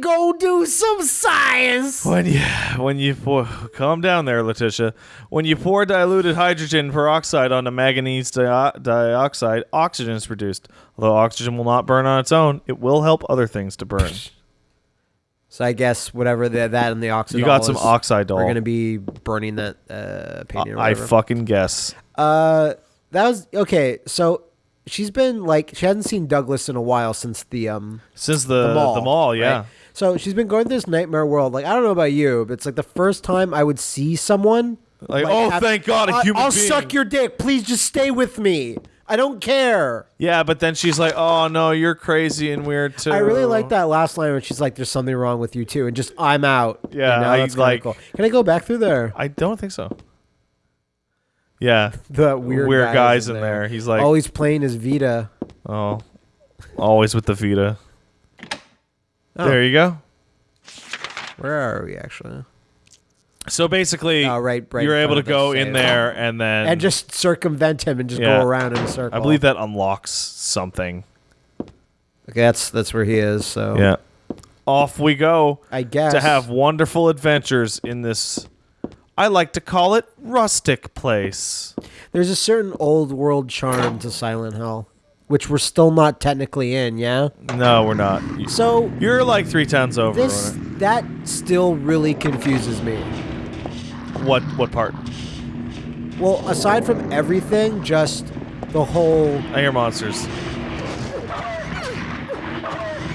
go do some science. When you when you pour, calm down there, Letitia. When you pour diluted hydrogen peroxide onto manganese di- dioxide, oxygen is produced. Although oxygen will not burn on its own, it will help other things to burn. So I guess whatever the, that and the oxidol you got some is, oxide We're gonna be burning that uh, painting. or I fucking guess. Uh, that was okay. So she's been like she hasn't seen Douglas in a while since the um Since the the mall. the mall, yeah. right? So she's been going through this nightmare world. Like I don't know about you, but it's like the first time I would see someone. Like, oh, have- thank God, a human I'll being. suck your dick. Please just stay with me. I don't care. Yeah, but then she's like, "Oh no, you're crazy and weird too." I really like that last line when she's like, "There's something wrong with you too," and just I'm out. Yeah, you know, I like- Cool. Can I go back through there? I don't think so. Yeah, The weird, weird guys, guys in there. He's like, oh, he's playing his Vita. oh, always with the Vita. Oh. There you go. Where are we actually? So basically, Oh, right, right you're able to front of the go in save. there and then and just circumvent him and just Yeah. go around in a circle. I believe that unlocks something. Okay, that's that's where he is. So Yeah. Off we go I guess to have wonderful adventures in this. I like to call it rustic place. There's a certain old world charm to Silent Hill, which we're still not technically in. Yeah. No, we're not. So You're like three towns over. this that still really confuses me. What what part? Well, aside from everything, just the whole I hear monsters.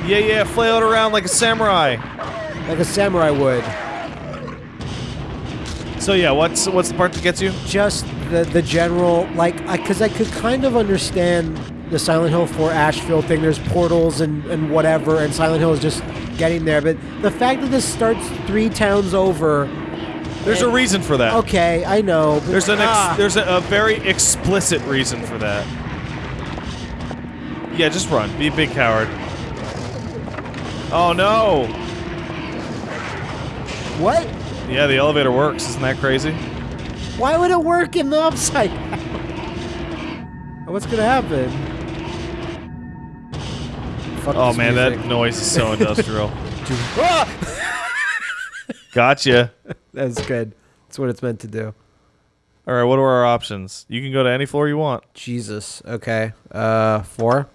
Yeah, yeah, flail it around like a samurai. like a samurai would. So yeah, what's what's the part that gets you? just the the general like because I, could kind of understand the Silent Hill 4 Ashfield thing. There's portals and and whatever, and Silent Hill is just getting there. But the fact that this starts three towns over, There's a reason for that. okay, I know. But, There's an ex- ah, there's a, a very explicit reason for that. Yeah, just run. Be a big coward. Oh no! what? Yeah, the elevator works. Isn't that crazy? Why would it work in the upside? down? What's gonna happen? Fuck Oh man, music. that noise is so industrial. Ah! gotcha. That's good. That's what it's meant to do. All right, what are our options? You can go to any floor you want. Jesus. Okay. Uh, four.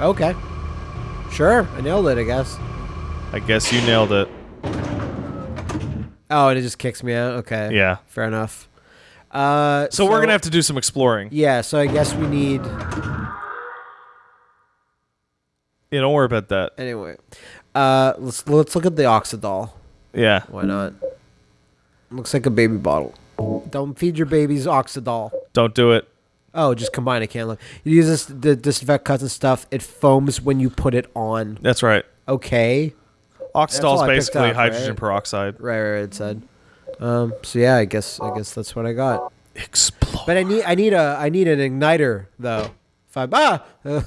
Okay. Sure. I nailed it. I guess. I guess you nailed it. Oh, and it just kicks me out. Okay. Yeah. Fair enough. Uh, So, we're gonna have to do some exploring. Yeah. So I guess we need. Yeah, don't worry about that. Anyway. Uh, let's let's look at the oxidol. Yeah. Why not? Looks like a baby bottle. Don't feed your babies oxidol. Don't do it. Oh, just combine it. Can't look. You use this to disinfect cuts and stuff. It foams when you put it on. That's right. Okay. Oxidol is basically up, hydrogen right? peroxide. Right, right, right, it said. Um, so yeah, I guess I guess that's what I got. Explode. But I need I need a I need an igniter though. If I ah,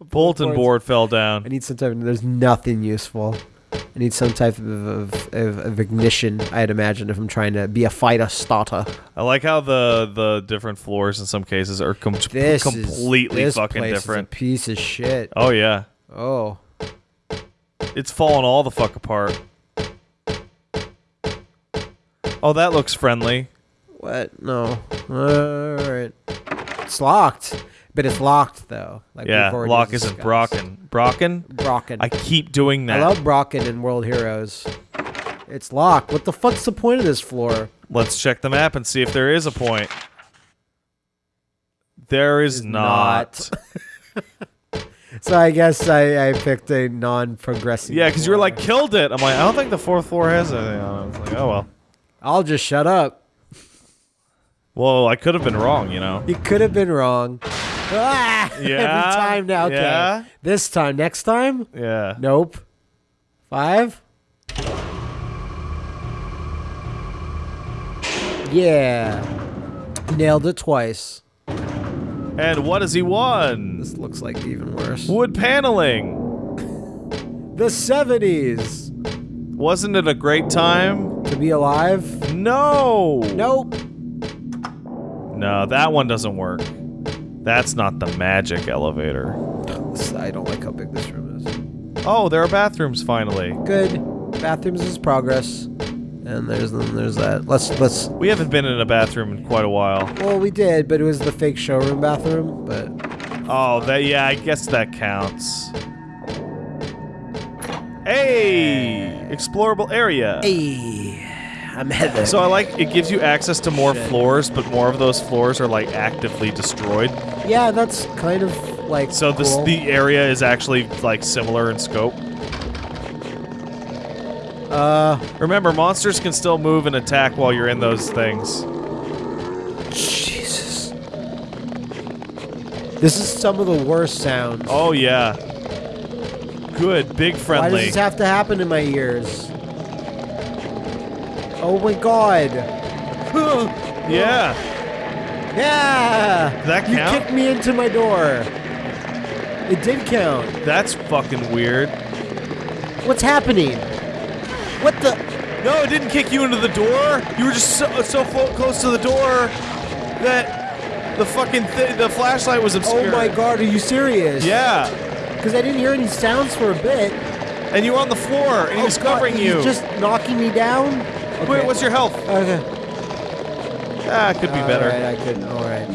Bulletin board fell down. I need some type. Of, there's nothing useful. I need some type of, of, of, of ignition. I'd imagine if I'm trying to be a fighter starter. I like how the the different floors in some cases are com- This completely is, this fucking place different. Is a piece of shit. Oh yeah, Oh, it's falling all the fuck apart. Oh, that looks friendly. what? No. All right. It's locked, but it's locked though. Like yeah, lock isn't. Brocken. Brocken? Brocken. I keep doing that. I love Brocken in World Heroes. It's locked. What the fuck's the point of this floor? Let's check the map and see if there is a point. There is Is not. So I guess I, I picked a non-progressive. Yeah, because you were like killed it. I'm like, I don't think the fourth floor has anything on it. It's like, oh well. I'll just shut up. Well, I could have been wrong, you know. You could have been wrong. Ah! Yeah, Every time now. Okay. yeah. This time. Next time? Yeah. Nope. Five? Yeah. Nailed it twice. And what has he won? This looks like even worse. Wood paneling. The 70s. Wasn't it a great time? To be alive? No. Nope. No, that one doesn't work. That's not the magic elevator. I don't like how big this room is. Oh, there are bathrooms finally. Good. Bathrooms is progress. And there's then there's that. Let's let's. We haven't been in a bathroom in quite a while. Well, we did, but it was the fake showroom bathroom. But Oh, that yeah, I guess that counts. Hey, explorable area. hey, I'm headed. So I like it gives you access to more Shit. floors, but more of those floors are like actively destroyed. yeah, that's kind of like. So this the area is actually like similar in scope. Uh Remember, monsters can still move and attack while you're in those things. Jesus. This is some of the worst sounds. Oh yeah. Good, big friendly. Why does this have to happen in my ears? Oh my god. yeah. Yeah! That count? you kicked me into my door. It did count. That's fucking weird. What's happening? What the? No, it didn't kick you into the door. You were just so, so close to the door that the fucking the flashlight was obscured. Oh my god, are you serious? Yeah. Because I didn't hear any sounds for a bit. And you were on the floor, and he Oh was God, covering you. just knocking me down? Wait, what's your health? Okay. Ah, it could be better. Alright, I couldn't. Alright.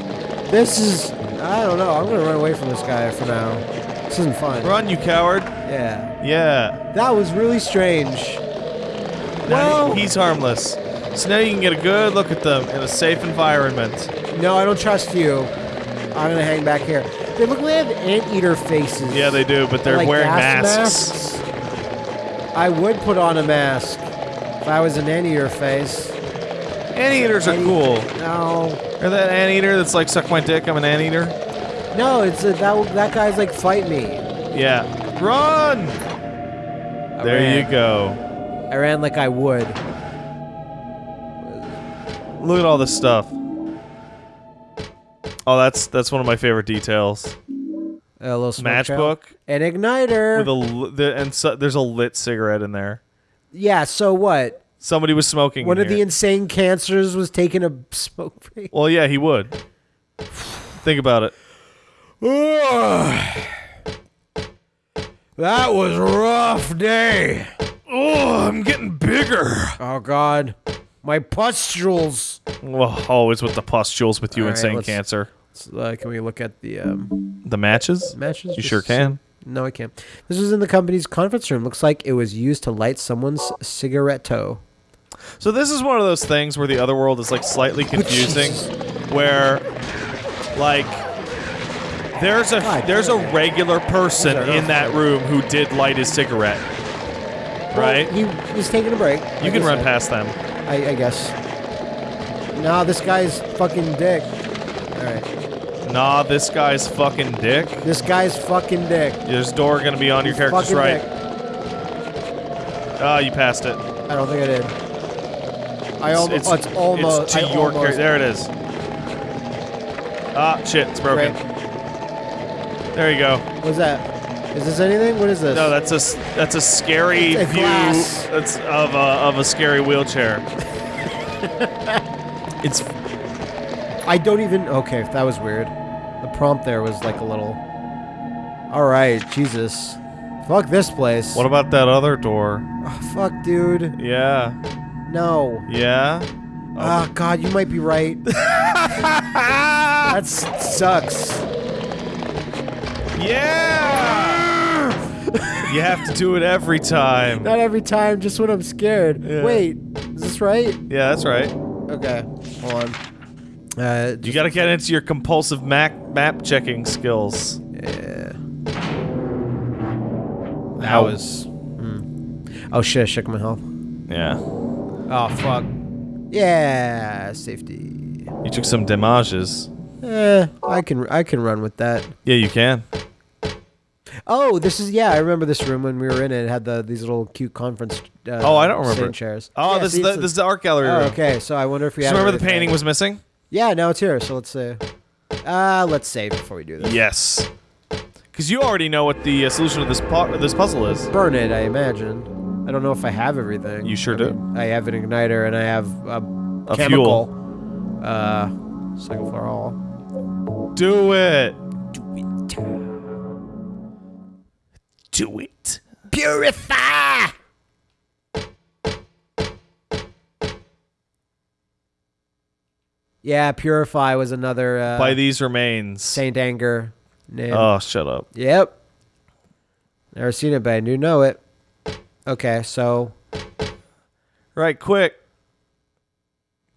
This is. I don't know. I'm gonna run away from this guy for now. This isn't fun. Run, you coward. Yeah. Yeah. That was really strange. Now Well, he's harmless. So now you can get a good look at them in a safe environment. no, I don't trust you. I'm gonna hang back here. They look like they have anteater faces. Yeah, they do, but they're like wearing gas masks. I would put on a mask if I was an anteater face. Anteaters are cool. No, Or that anteater that's like, suck my dick, I'm an anteater. no, it's a, that that guy's like fight me. Yeah. Run! I There ran. you go. I ran like I would. Look at all this stuff. Oh, that's that's one of my favorite details. A little. Matchbook An igniter. with a the, and so, there's a lit cigarette in there. yeah. So what? Somebody was smoking. One of the insane cancers was taking a smoke break. well, yeah, he would. Think about it. that was a rough day. Oh, I'm getting bigger. Oh God, my pustules. Well, always with the pustules with you, All right, insane let's- cancer. Uh, can we look at the um, The matches? matches? You sure can. No, I can't. This was in the company's conference room. Looks like it was used to light someone's cigaretto. So this is one of those things where the other world is like slightly confusing, where like there's a God there's a regular person in that room who did light his cigarette, right? Well, he was taking a break. you like can run past them. I, I guess. Nah, this guy's fucking dick. All right. Nah, this guy's fucking dick. This guy's fucking dick. This door gonna be on your character's right. Ah, you passed it. I don't think I did. I almost. It's, almost. it's to I your character. There it is. Ah, shit, it's broken. Great. There you go. What's that? Is this anything? What is this? No, that's a that's a scary It's a view. glass. That's of a of a scary wheelchair. it's I don't even. Okay, that was weird. The prompt there was like a little. All right, Jesus. Fuck this place. what about that other door? Oh, fuck, dude. Yeah, No. yeah. Ah, God, you might be right. that sucks. Yeah. You have to do it every time. Not every time, just when I'm scared. Yeah. Wait, is this right? Yeah, that's right. Okay, hold on. Uh, You got to get into your compulsive map map checking skills. yeah. That That was. hmm. Oh shit! I shook my health. Yeah. Oh fuck. Yeah, safety. You took some damages. Eh, I can I can run with that. Yeah, you can. Oh, this is yeah. I remember this room when we were in it. It had the these little cute conference. Uh, Oh, I don't remember stand chairs. Oh, Yeah, this see, is the this is the art gallery Oh, room. okay. So I wonder if we So remember the everything. painting was missing? Yeah, now it's here. So let's see. Uh, let's save before we do this. Yes. Because you already know what the uh, solution of this pu- this puzzle is. Burn it, I imagine. I don't know if I have everything. You sure I do. mean, I have an igniter and I have a, A chemical. Uh, second floor hall. Do it. Do it. Purify. Yeah, purify was another uh, By these remains. Saint Anger name. Oh, shut up. Yep. Never seen it, but I do know it. Okay, so Right, quick.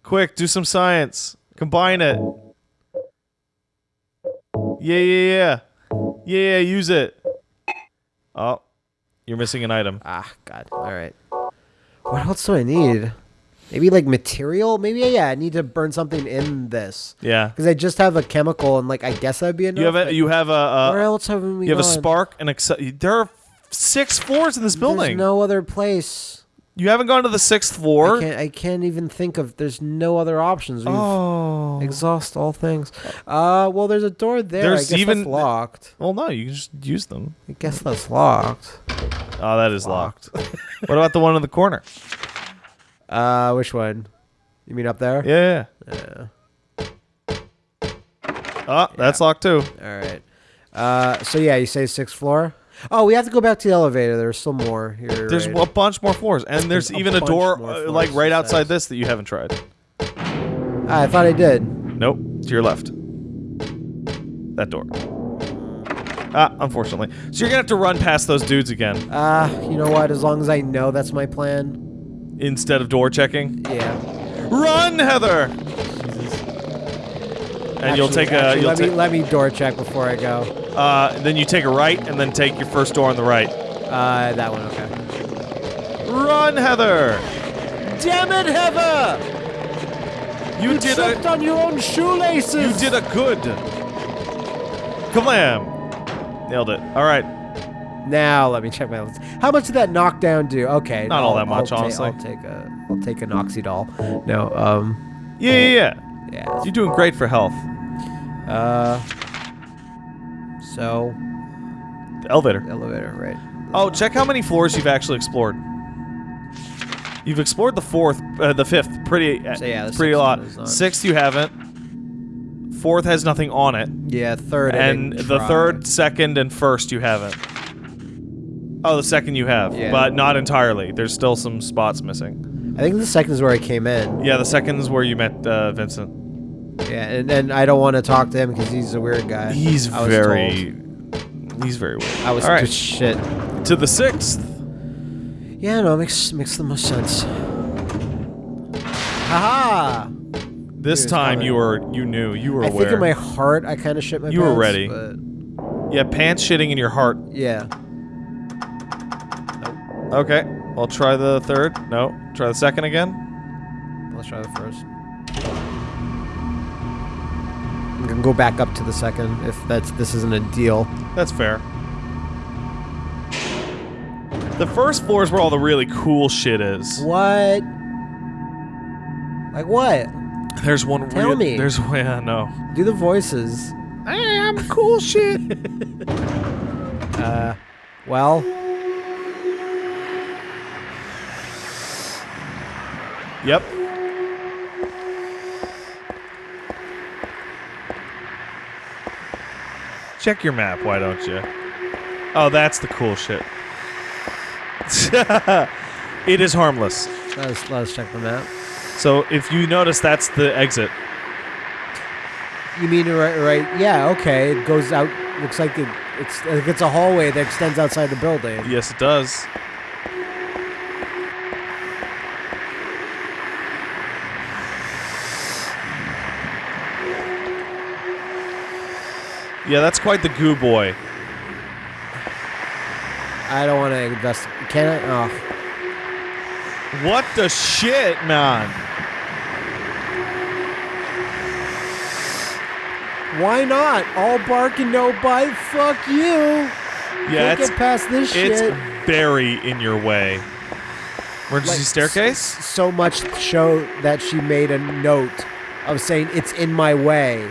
Quick, do some science. Combine it. Yeah, yeah, yeah. Yeah, yeah, use it. Oh, you're missing an item. ah, God. All right. What else do I need? Maybe like material. Maybe yeah. I need to burn something in this Yeah. because I just have a chemical, and like I guess that'd be enough. You have a you have a where else have we you have a spark and there are six floors in this There's building. no other place. You haven't gone to the sixth I floor. can't. I can't even think of. There's no other options. We've Oh. exhaust all things. Uh, well, there's a door there. There's I guess even- that's locked. Well, no, you can just use them. I guess that's locked. Oh, that is locked. what about the one in the corner? Uh, which one? You mean up there? Yeah. yeah. Yeah. Oh, that's locked too. All right. Uh, so yeah, you say sixth floor. Oh, we have to go back to the elevator. There's still more here. There's right? a bunch more floors, and there's a even a bunch door uh, like right outside this that you haven't tried. I thought I did. Nope, to your left. That door. Ah, unfortunately. So you're gonna have to run past those dudes again Ah, you know what? As long as I know that's my plan. instead of door checking. Yeah. Run, Heather! And you'll Actually- take a. You'll let me let me door check before I go. Uh, then you take a right, and then take your first door on the right. Uh, that one. Okay. Run, Heather! Damn it, Heather! You, did Tripped a. on your own shoelaces. You did a good. Kablam! Nailed it. All right. Now let me check my list. How much did that knockdown do? Okay, Not all I'll- that much, I'll honestly. I'll take a I'll take an oxydol. No, um, Yeah, yeah, yeah. yeah. You're doing great for health. Uh, so The elevator. elevator, right? Oh, check how many floors you've actually explored. You've explored the fourth, uh, the fifth, pretty, uh, So, yeah, the pretty sixth lot. one is not- Sixth you haven't. Fourth has nothing on it, Yeah, third. And the try. third, second, and first you haven't. Oh, the second you have, Yeah. but not entirely. There's still some spots missing. I think the second is where I came in. Yeah, the second is where you met uh, Vincent. Yeah, and, and I don't want to talk to him because he's a weird guy. He's I was very, he's very weird. I was All right, just shit. to the sixth. Yeah, no, it makes makes the most sense. Haha! This time you were, you knew, you were I aware. think in my heart I kind of shit my You were pants, ready. But yeah, pants shitting in your heart. yeah. Okay, I'll try the third. No, try the second again. Let's try the first. I'm gonna go back up to the second if that's this isn't a deal. That's fair. The first floor is where all the really cool shit is. What? Like what? There's one. Tell real- me. There's yeah, no. Do the voices. I am cool shit. Uh, well, yep. Check your map, why don't you? Oh, that's the cool shit. it is harmless. let us, let us check the map. So if you notice, that's the exit. You mean right? Right? Yeah. Okay. It goes out. Looks like it, it's like it's a hallway that extends outside the building. Yes, it does. Yeah, that's quite the goo boy. I don't want to invest. Can I? Oh, What the shit, man? why not? All bark and no bite. Fuck you. Yeah, Can't it's get past this it's shit. very in your way. Emergency Like, staircase? s- so much show that she made a note of saying it's in my way.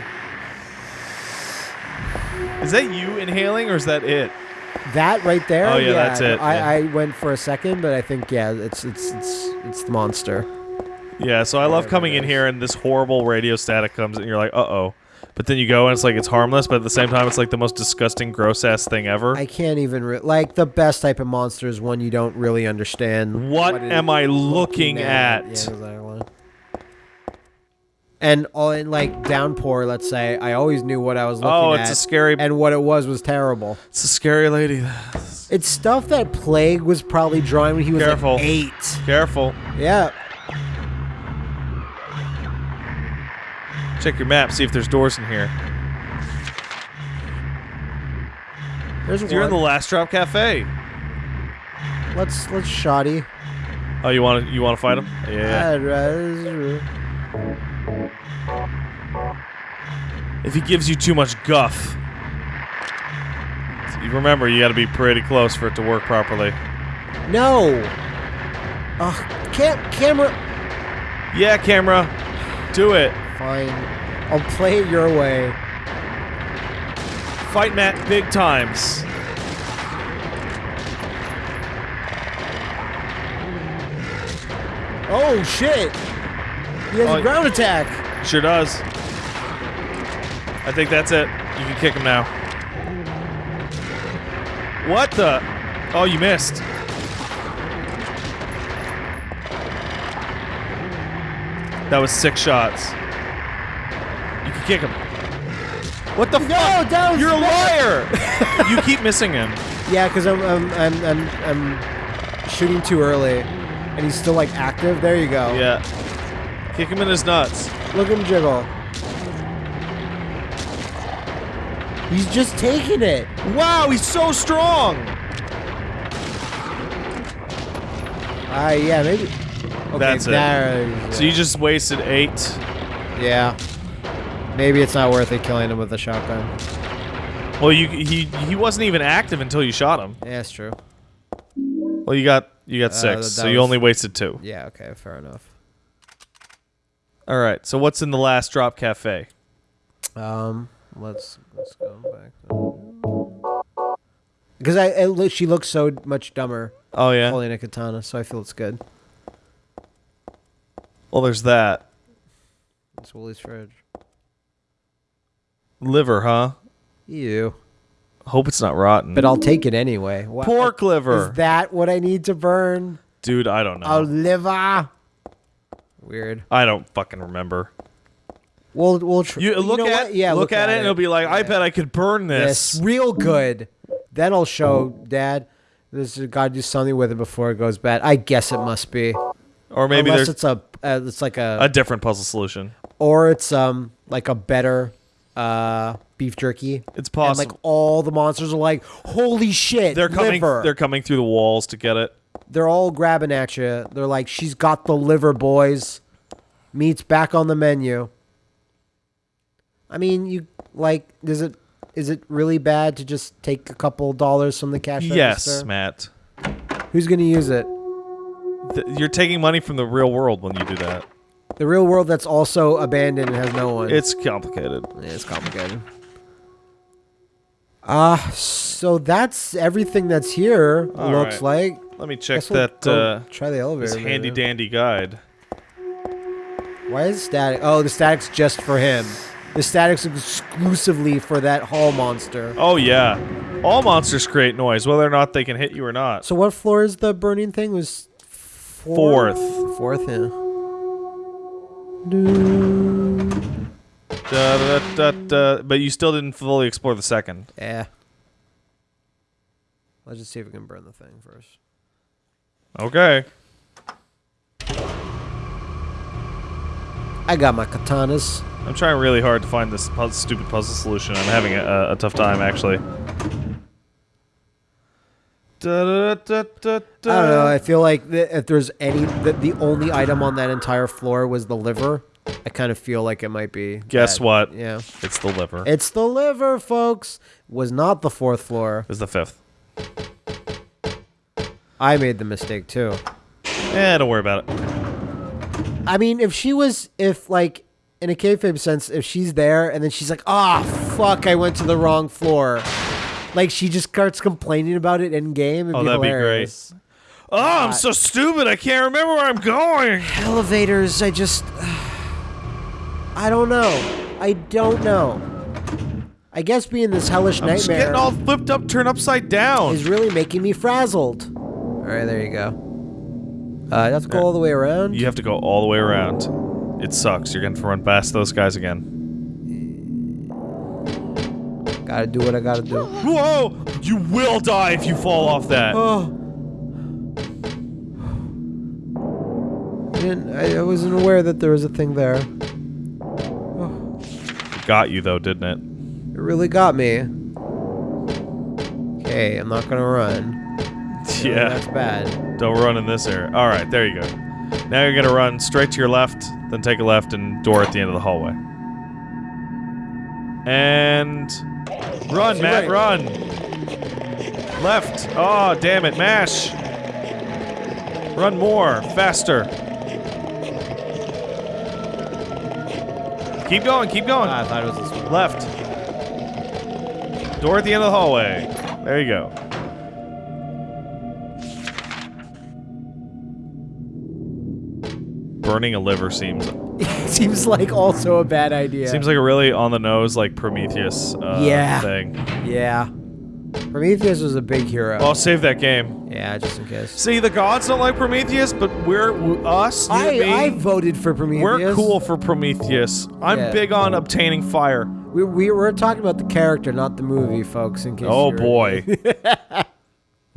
Is that you inhaling or is that it? That right there. Oh, yeah, that's it, I, yeah. I went for a second, but I think yeah, it's it's it's it's the monster. Yeah, so I love coming in here and this horrible radio static comes and you're like, uh oh. but then you go and it's like it's harmless, but at the same time it's like the most disgusting, gross ass thing ever. I can't even re- like the best type of monster is one you don't really understand. What it am I looking at? Yeah, exactly. And all in like downpour, let's say, I always knew what I was looking oh, at. it's a scary. and what it was was terrible. it's a scary lady. It's stuff that Plague was probably drawing when he was Careful. like eight. Careful. Yeah. Check your map. See if there's doors in here. There's You're in the last drop cafe. let's let's shoddy. Oh, you want to you want to fight him? Yeah. If he gives you too much guff, remember you got to be pretty close for it to work properly. No. Ugh, cam- camera. Yeah, camera, do it. Fine. I'll play it your way. Fight Matt big times. Oh shit! He has Oh, a ground attack. Sure does. I think that's it. You can kick him now. What the? Oh, you missed. That was six shots. You can kick him. What the No, fuck? that was You're a liar. you keep missing him. Yeah, because I'm, I'm I'm I'm I'm shooting too early, and he's still like active. There you go. Yeah. Kick him in his nuts. Look at him jiggle. He's just taking it. Wow, he's so strong. Ah, yeah, maybe. Okay, That's it. there- So you just wasted eight. yeah. Maybe it's not worth it killing him with a shotgun. Well, you he he wasn't even active until you shot him. Yeah, that's true. Well, you got you got Uh, six, so you only wasted two. Yeah, okay, fair enough. All right. So what's in the last drop cafe? Um, let's let's go back. Because I, it, she looks so much dumber Oh yeah. holding a katana, so I feel it's good. Well, there's that It's Wooly's fridge. liver, huh? Ew. Hope it's not rotten. But I'll take it anyway. Wha- pork liver, Is that what I need to burn? dude. I don't know. A liver. Weird. I don't fucking remember. We'll we'll tr- You look know at what? yeah, look, at, it, and it'll be like, I bet I could burn this this. real good. Then I'll show Dad. This has got to do something with it before it goes bad. I guess it must be. Or maybe Unless it's a uh, it's like a, a different puzzle solution. or it's um like a better uh beef jerky. It's And possible. like all the monsters are like, holy shit! they're coming. liver." They're coming through the walls to get it. They're all grabbing at you. They're like, she's got the liver, boys. Meat's back on the menu. I mean, you like, is it is it really bad to just take a couple dollars from the cash Yes, register? Matt. Who's gonna use it? Th- You're taking money from the real world when you do that. The real world that's also abandoned and has no one. It's complicated. Yeah, it's complicated. Ah, so that's everything that's here. All looks right. like. Let me check Guess we'll that uh, try the elevator. this handy dandy guide. Why is static? Oh, the static's just for him. The static's exclusively for that hall monster. Oh yeah, all monsters create noise, whether or not they can hit you or not. So what floor is the burning thing? Was four? Fourth. Fourth, yeah. Da, da, da, but you still didn't fully explore the second. Yeah. Let's just see if we can burn the thing first. Okay. I got my katanas. I'm trying really hard to find this puzzle, stupid puzzle solution. I'm having a, a tough time actually. Da, da, da. I don't know. I feel like th- if there's any, the, the only item on that entire floor was the liver. I kind of feel like it might be. Guess that. what? Yeah. It's the liver. It's the liver, folks. Was not the fourth floor. Was the fifth. I made the mistake too. Eh, don't worry about it. I mean, if she was, if like in a kayfabe sense, if she's there and then she's like, "Ah, fuck, I went to the wrong floor," like she just starts complaining about it in game. Oh, that'd be great. Oh, I'm so stupid. I can't remember where I'm going. Elevators, I just, I don't know. I don't know. I guess being this hellish I'm nightmare getting all flipped up, turned upside down. is really making me frazzled. All right, there you go. Uh, you have to go all the way around. You have to go all the way around. It sucks. You're going to run past those guys again. Gotta do what I gotta do. Whoa! You will die if you fall off that. Oh. I, didn't, I, I wasn't aware that there was a thing there. It Got you though, didn't it? it? really got me. Okay, I'm not gonna run. Yeah. that's bad. Don't run in this area. All right, there you go. Now you're gonna run straight to your left, then take a left and door at the end of the hallway. And run, Matt, Right. run. Left. Oh, damn it, mash. Run more, faster. Keep going, keep going. Ah, I thought it was. Left. Door at the end of the hallway. There you go. Burning a liver seems Seems like also a bad idea. seems like a really on the nose like Prometheus uh, Yeah. thing. yeah. Prometheus was a big hero. I'll save that game. yeah, just in case. See, the gods don't like Prometheus, but we're w- us. You I, and me, I voted for Prometheus. we're cool for Prometheus. I'm Yeah. big on obtaining fire. We, we were talking about the character, not the movie, folks. In case. Oh you were- boy.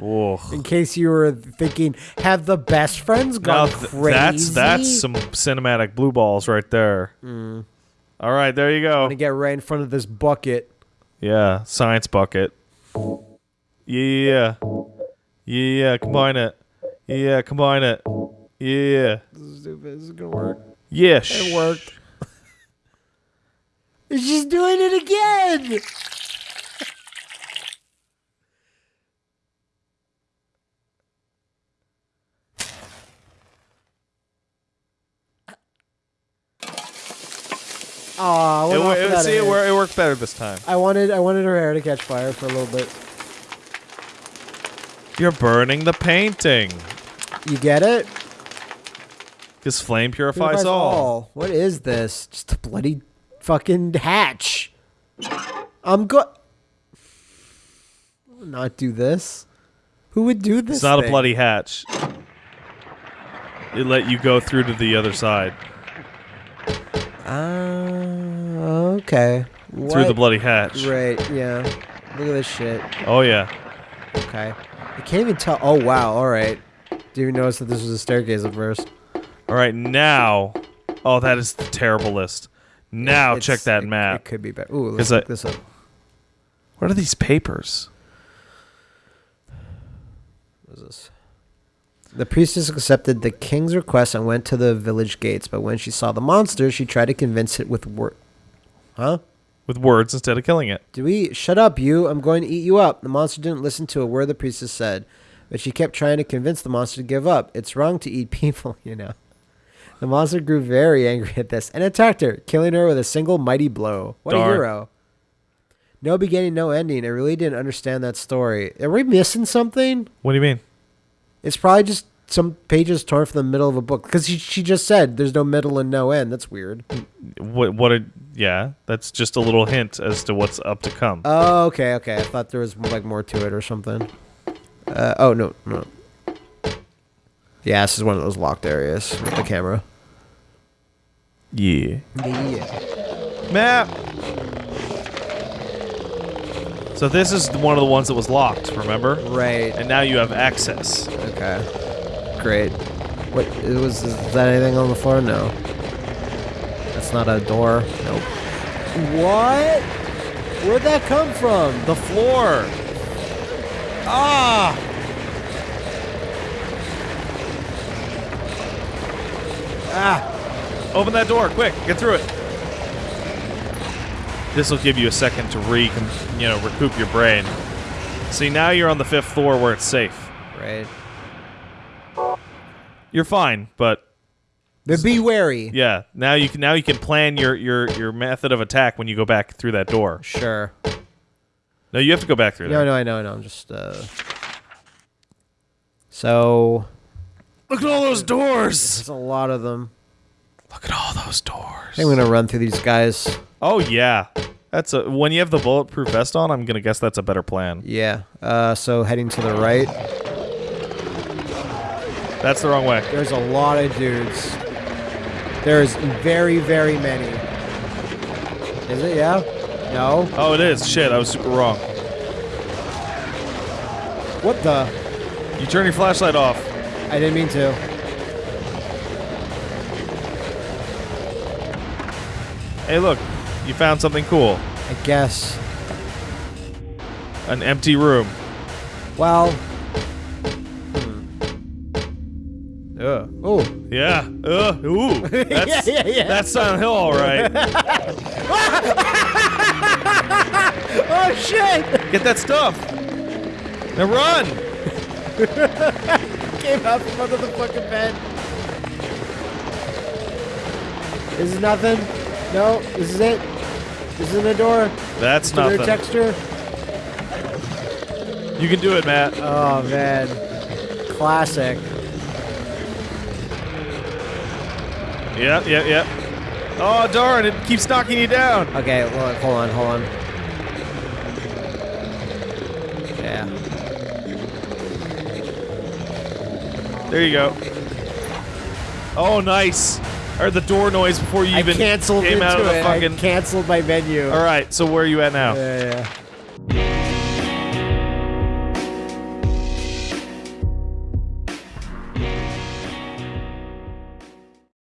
In case you were thinking, have the best friends Now gone th- crazy? that's that's some cinematic blue balls right there. Mm. All right, there you go. to get right in front of this bucket. Yeah, science bucket. Yeah, yeah, combine it. Yeah, combine it. Yeah, This is stupid. This is gonna work. yeah. It worked. She's doing it again. Aw, It, it, see, it, wor- it worked better this time. I wanted, I wanted her hair to catch fire for a little bit. You're burning the painting. You get it? Because flame purifies, Purifies all. What is this? Just a bloody fucking hatch. I'm go. Not do this. Who would do this? It's not a bloody hatch. It let you go through to the other side Ah, okay. through the bloody hatch. Right. Yeah. Look at this shit. Oh yeah. Okay. I can't even tell. Oh wow. All right. Didn't even notice that this was a staircase at first. All right, now. Oh, that is the terrible list. Now It's- check that it- map. It could be better. Ooh, let's I- this up. What are these papers? What is this? The priestess accepted the king's request and went to the village gates, but when she saw the monster, she tried to convince it with word. Huh? With words instead of killing it. Do we shut up, you? I'm going to eat you up. The monster didn't listen to a word the priestess said, but she kept trying to convince the monster to give up. It's wrong to eat people, you know. The monster grew very angry at this and attacked her, killing her with a single mighty blow. What Darn. a hero. No beginning, no ending. I really didn't understand that story. Are we missing something? What do you mean? It's probably just some pages torn from the middle of a book because she, she just said there's no middle and no end. That's weird. What? What? A, yeah, that's just a little hint as to what's up to come. Oh, okay, okay. I thought there was like more to it or something. Uh, oh no, no. Yeah, this is one of those locked areas with the camera. yeah. Yeah. Map. So this is one of the ones that was locked. Remember? Right. And now you have access. Okay. Great. What it was? Is that anything on the floor? No. That's not a door. Nope. What? Where'd that come from? The floor. Ah! Ah! Open that door, quick! Get through it. This will give you a second to re, you know, recoup your brain. See, now you're on the fifth floor where it's safe. Right. You're fine, but But be wary. yeah, now you can now you can plan your your your method of attack when you go back through that door. Sure. No, you have to go back through No, there. no, I know, I know. I'm just uh. So Look at all those doors. there's a lot of them. Look at all those doors. I think I'm gonna run through these guys. Oh yeah, that's a when you have the bulletproof vest on. I'm gonna guess that's a better plan. Yeah. Uh, so heading to the right. That's the wrong way. There's a lot of dudes. There's very, very many. Is it? Yeah? No? Oh, it is. Shit, I was super wrong. What the? You turn your flashlight off. I didn't mean to. Hey, look, you found something cool. I guess. An empty room. Well. Yeah. Uh, ooh. That's, yeah, yeah. That's Silent Hill, all right. Oh shit! Get that stuff. Now run. Came out from under the fucking bed. This is nothing. No, this is it. This is the door. That's Familiar nothing. texture. You can do it, Matt. Oh man, classic. Yeah, yeah, yeah. Oh darn! It keeps knocking you down. Okay, hold on, hold on, hold on. Yeah. There you go. Oh, nice. I heard the door noise before you I even canceled came out of the it. fucking. I canceled my menu. All right. So where are you at now? Yeah, yeah.